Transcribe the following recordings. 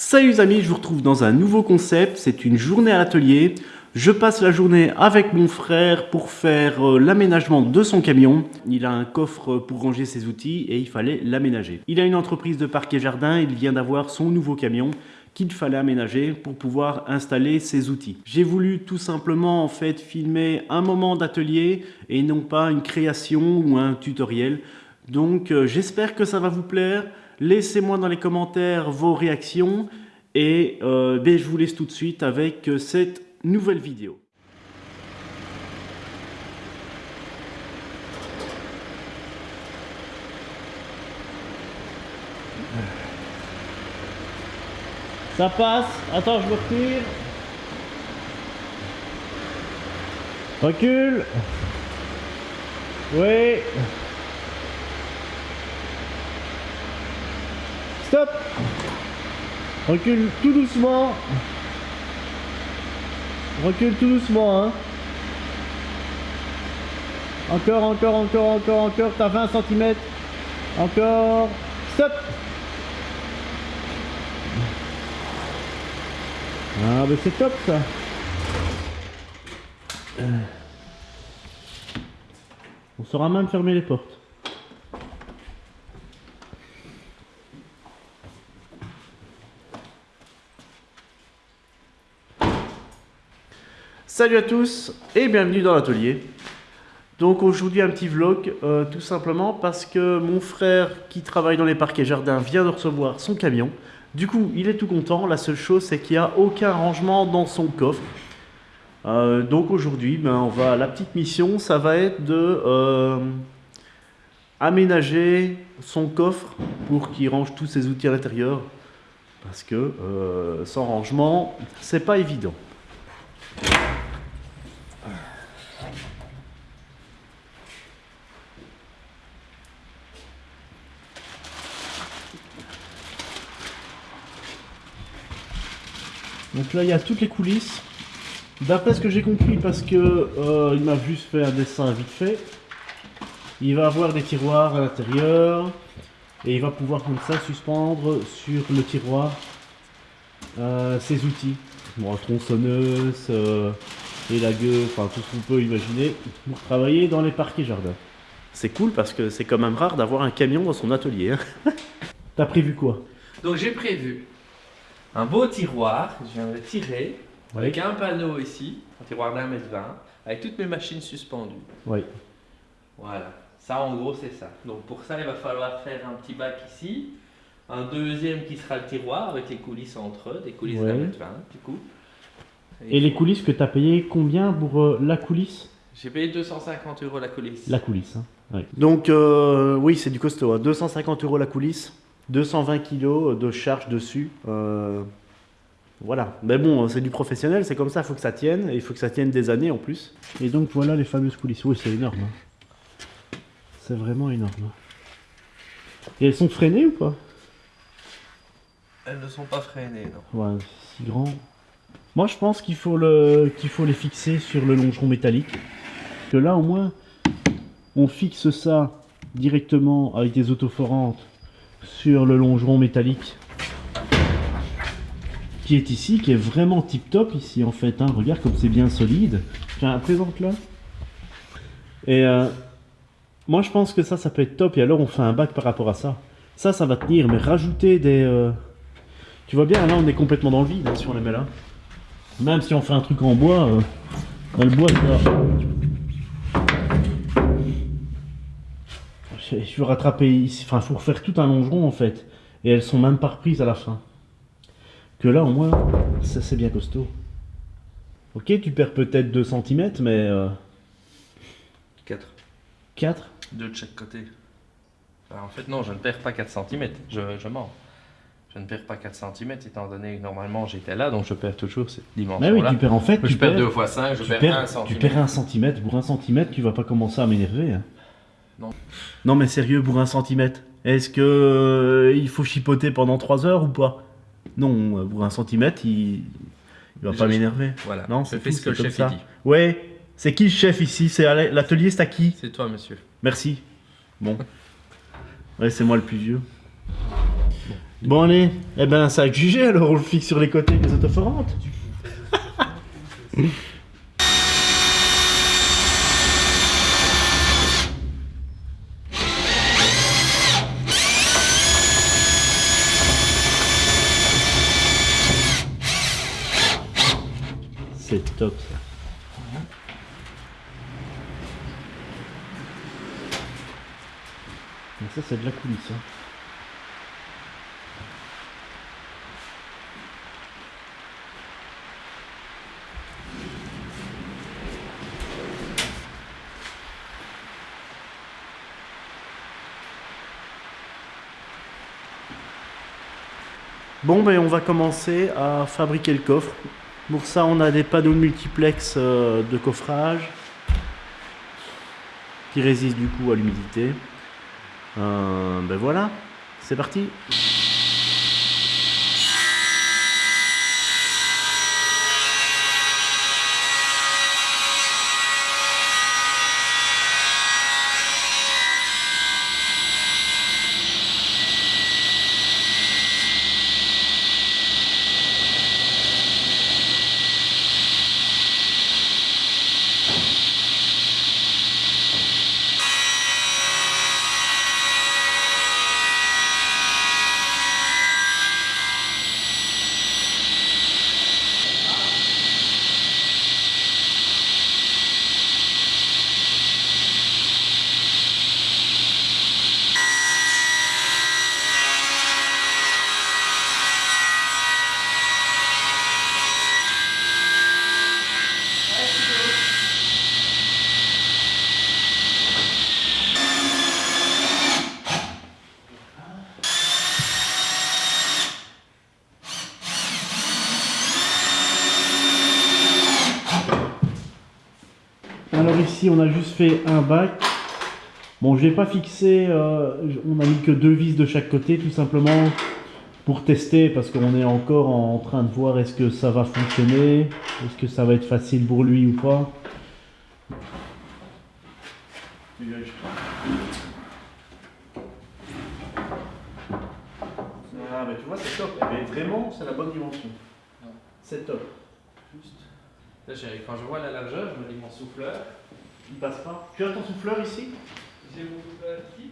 Salut les amis, je vous retrouve dans un nouveau concept, c'est une journée à l'atelier. Je passe la journée avec mon frère pour faire euh, l'aménagement de son camion. Il a un coffre pour ranger ses outils et il fallait l'aménager. Il a une entreprise de parquet jardin, il vient d'avoir son nouveau camion qu'il fallait aménager pour pouvoir installer ses outils. J'ai voulu tout simplement en fait filmer un moment d'atelier et non pas une création ou un tutoriel. Donc euh, j'espère que ça va vous plaire. Laissez-moi dans les commentaires vos réactions et euh, ben, je vous laisse tout de suite avec euh, cette nouvelle vidéo. Ça passe. Attends, je me retire. Recule. Oui. Stop Recule tout doucement. Recule tout doucement, hein. Encore, encore, encore, encore, encore. T'as 20 cm. Encore. Stop Ah, mais c'est top ça. On saura même fermer les portes. Salut à tous et bienvenue dans l'atelier. Donc aujourd'hui un petit vlog, euh, tout simplement parce que mon frère qui travaille dans les parcs et jardins vient de recevoir son camion. Du coup, il est tout content. La seule chose, c'est qu'il n'y a aucun rangement dans son coffre. Euh, donc aujourd'hui, ben, on va la petite mission, ça va être de euh, aménager son coffre pour qu'il range tous ses outils à l'intérieur. Parce que sans rangement, c'est pas évident. Donc là, il y a toutes les coulisses. D'après ce que j'ai compris, parce que euh, il m'a juste fait un dessin vite fait, il va avoir des tiroirs à l'intérieur et il va pouvoir comme ça suspendre sur le tiroir euh, ses outils. Bon, tronçonneuse, euh, et la gueule, enfin tout ce qu'on peut imaginer pour travailler dans les parcs et jardins. C'est cool parce que c'est quand même rare d'avoir un camion dans son atelier. Hein. T'as prévu quoi? Donc j'ai prévu un beau tiroir que je viendrai tirer avec un panneau ici, un tiroir d'un mètre vingt, avec toutes mes machines suspendues. Oui. Voilà, ça en gros c'est ça. Donc pour ça il va falloir faire un petit bac ici, un deuxième qui sera le tiroir avec les coulisses entre eux, des coulisses d'un mètre vingt du coup. Et, les coulisses que tu as payé combien pour euh, la coulisse? J'ai payé 250 euros la coulisse. La coulisse, hein. Donc euh, oui c'est du costaud, 250 hein. euros la coulisse. 220 kg de charge dessus. Euh, voilà. Mais bon, c'est du professionnel, c'est comme ça, il faut que ça tienne. Et il faut que ça tienne des années en plus. Et donc voilà les fameuses coulisses. Oui, c'est énorme. Hein. C'est vraiment énorme. Et elles sont freinées ou pas? Elles ne sont pas freinées, non. Ouais, si grand. Moi, je pense qu'il faut, le... qu'il faut les fixer sur le longeron métallique. Que là, au moins, on fixe ça directement avec des autoforantes sur le longeron métallique qui est ici, qui est vraiment tip top ici en fait. Hein. Regarde comme c'est bien solide. Tiens, présente là. Et euh, moi je pense que ça, ça peut être top. Et alors on fait un bac par rapport à ça. Ça, ça va tenir, mais rajouter des... Euh, tu vois bien, là on est complètement dans le vide hein, si on les met là. Même si on fait un truc en bois, euh, le bois. Je veux rattraper ici, enfin, faut refaire tout un longeron en fait. Et elles sont même pas reprises à la fin. Que là, au moins, ça c'est bien costaud. Ok, tu perds peut-être 2 cm, mais. 4. 4 2 de chaque côté. en fait, non, je ne perds pas 4 cm. Je, je mens. Je ne perds pas 4 cm, étant donné que normalement j'étais là, donc je perds toujours cette dimension-là. Mais oui, tu perds en fait. Je perds 2 fois 5, je perds, 1 cm. Tu perds 1 cm. Pour 1 cm, tu vas pas commencer à m'énerver. Hein. Non. mais sérieux, pour un centimètre. Est-ce que euh, il faut chipoter pendant 3 heures ou pas? Non, pour un centimètre, il, il va pas m'énerver. Voilà. Non, c'est ce que le chef dit. Ouais. C'est qui le chef ici? C'est l'atelier, c'est à qui? C'est toi, monsieur. Merci. Bon. ouais, c'est moi le plus vieux. Bon allez, eh ben ça a jugé alors on le fixe sur les côtés des autoforantes. C'est top ça. Ça c'est de la coulisse. Hein. Bon, ben on va commencer à fabriquer le coffre. Pour ça, on a des panneaux multiplex euh, de coffrage qui résistent du coup à l'humidité. Euh, ben voilà, c'est parti. Alors ici, on a juste fait un bac. Bon, je n'ai pas fixé, euh, on a mis que deux vis de chaque côté, tout simplement pour tester, parce qu'on est encore en train de voir est-ce que ça va fonctionner, est-ce que ça va être facile pour lui ou pas. Ah, mais tu vois, c'est top. Mais vraiment, c'est la bonne dimension. C'est top. Juste. Là, quand je vois la largeur, je me dis mon souffleur. Il passe pas. Tu as ton souffleur ici J'ai mon souffleur ici.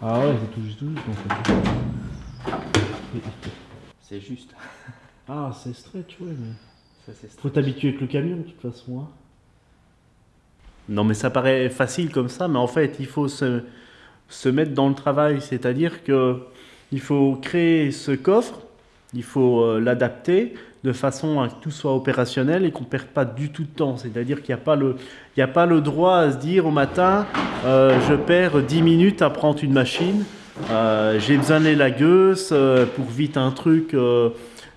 Ah ouais, c'est tout juste, tout juste en fait. C'est juste. Ah, c'est stretch, ouais, mais... Ça, Faut t'habituer avec le camion de toute façon. hein. Non, mais ça paraît facile comme ça, mais en fait, il faut se, se mettre dans le travail. C'est-à-dire que il faut créer ce coffre, il faut euh, l'adapter de façon à que tout soit opérationnel et qu'on ne perde pas du tout de temps. C'est-à-dire qu'il n'y a, pas le- il y a pas le droit à se dire au matin, euh, je perds 10 minutes à prendre une machine, euh, j'ai besoin de euh, pour vite un truc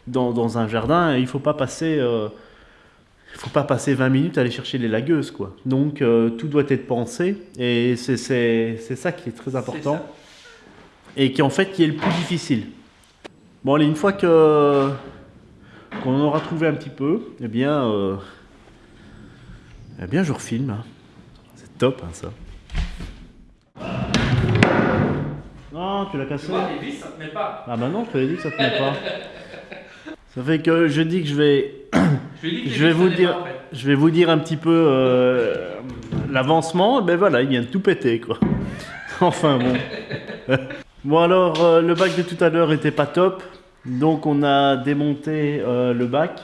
dans, dans un jardin. Il ne faut pas passer... il faut pas passer 20 minutes à aller chercher les lagueuses, quoi. Donc, euh, tout doit être pensé, et c'est- ça qui est très important. Et qui en fait qui est le plus difficile. Bon, allez, une fois que qu'on en aura trouvé un petit peu, eh bien, euh, eh bien, je refilme. hein. C'est top, hein, ça. Non, tu l'as cassé. vois, les vis, ça ne tenait pas. Ah bah non, je te l'ai dit que ça tenait pas. Ça fait que je dis que je vais Je que vais vous dire, pas, en fait. je vais vous dire un petit peu euh, l'avancement. Ben voilà, il vient de tout péter quoi. enfin bon. bon alors, euh, le bac de tout à l'heure était pas top, donc on a démonté euh, le bac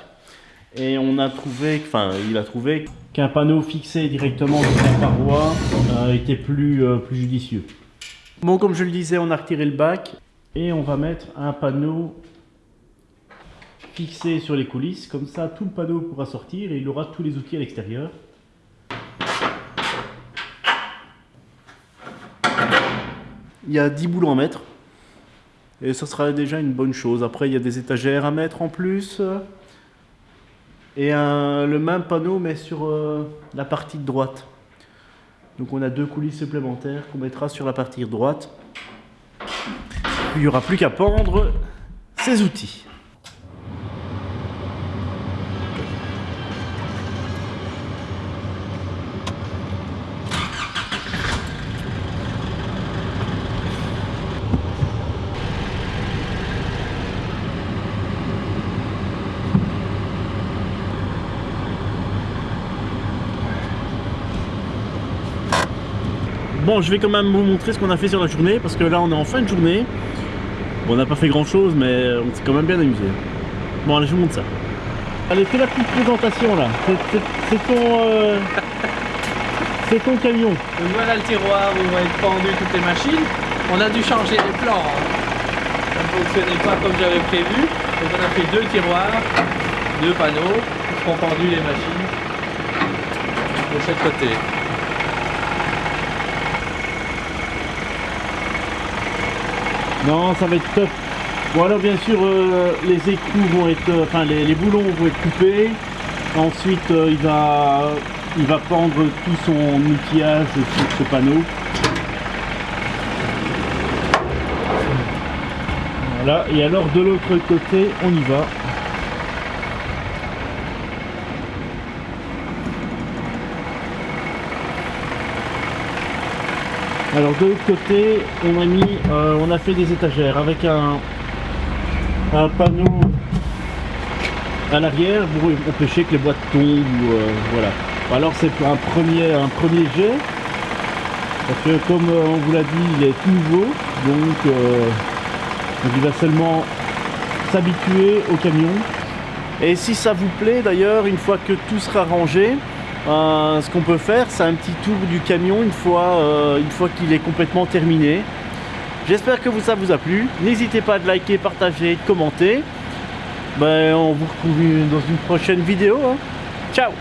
et on a trouvé, enfin il a trouvé qu'un panneau fixé directement sur la paroi euh, était plus plus judicieux. Bon, comme je le disais, on a retiré le bac et on va mettre un panneau fixé sur les coulisses, comme ça tout le panneau pourra sortir et il aura tous les outils à l'extérieur. Il y a 10 boulons à mettre et ça sera déjà une bonne chose. Après il y a des étagères à mettre en plus et le même panneau mais sur euh, la partie droite. Donc on a deux coulisses supplémentaires qu'on mettra sur la partie droite. Il n'y aura plus qu'à pendre ces outils. Bon, je vais quand même vous montrer ce qu'on a fait sur la journée, parce que là, on est en fin de journée. Bon, on n'a pas fait grand-chose, mais on s'est quand même bien amusé. Bon, allez, je vous montre ça. Allez, fais la petite présentation, là. C'est- ton... euh, C'est ton camion. Voilà le tiroir où vont être pendues toutes les machines. On a dû changer les plans. hein. Ça ne fonctionnait pas comme j'avais prévu. Donc on a fait deux tiroirs, deux panneaux qui seront pendus les machines de chaque côté. Non, ça va être top. Bon alors bien sûr euh, les écrous vont être, euh, enfin les, boulons vont être coupés. Ensuite euh, il va, il va tout son outillage sur ce panneau. Voilà. Et alors de l'autre côté, on y va. Alors de l'autre côté, on a euh, fait des étagères avec un, panneau à l'arrière pour empêcher que les boîtes tombent. euh, voilà. Alors c'est un premier, un jet. Parce que comme euh, on vous l'a dit, il est tout nouveau, donc, donc il va seulement s'habituer au camion. Et si ça vous plaît d'ailleurs, une fois que tout sera rangé, euh, ce qu'on peut faire, c'est un petit tour du camion une fois, euh, une fois qu'il est complètement terminé. J'espère que ça vous a plu. N'hésitez pas à liker, partager, de commenter. Ben, on vous retrouve dans une prochaine vidéo. hein. Ciao